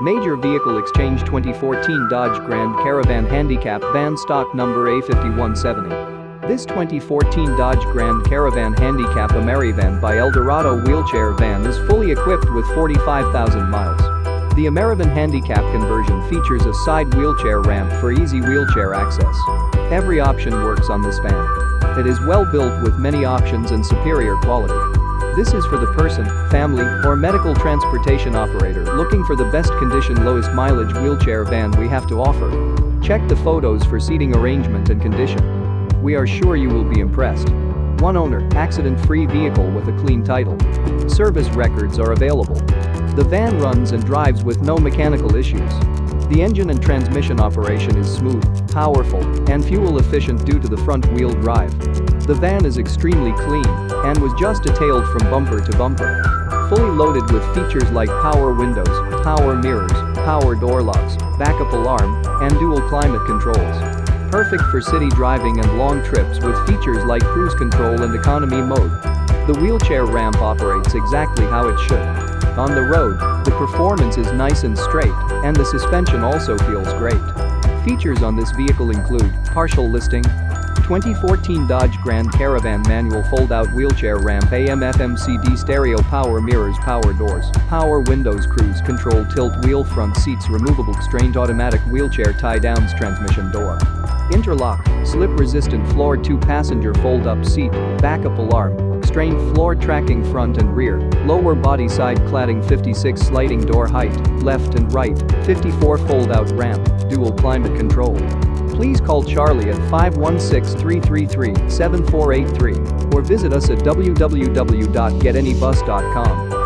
Major Vehicle Exchange 2014 Dodge Grand Caravan Handicap Van Stock Number A5170. This 2014 Dodge Grand Caravan Handicap Amerivan by Eldorado Wheelchair Van is fully equipped with 45,000 miles. The Amerivan Handicap conversion features a side wheelchair ramp for easy wheelchair access. Every option works on this van. It is well built with many options and superior quality. This is for the person, family, or medical transportation operator looking for the best condition lowest mileage wheelchair van we have to offer. Check the photos for seating arrangement and condition. We are sure you will be impressed. One owner, accident-free vehicle with a clean title. Service records are available. The van runs and drives with no mechanical issues. The engine and transmission operation is smooth, powerful, and fuel efficient due to the front-wheel drive. The van is extremely clean and was just detailed from bumper to bumper. Fully loaded with features like power windows, power mirrors, power door locks, backup alarm, and dual climate controls. Perfect for city driving and long trips with features like cruise control and economy mode. The wheelchair ramp operates exactly how it should. On the road, the performance is nice and straight, and the suspension also feels great. Features on this vehicle include partial listing, 2014 Dodge Grand Caravan manual fold-out wheelchair ramp AM FM CD stereo power mirrors power doors, power windows cruise control tilt wheel front seats removable strained automatic wheelchair tie-downs transmission door. Interlock, slip-resistant floor 2-passenger fold-up seat, backup alarm, strained floor tracking front and rear, lower body side cladding 56 sliding door height, left and right, 54 fold-out ramp, dual climate control please call Charlie at 516-333-7483 or visit us at www.getanybus.com.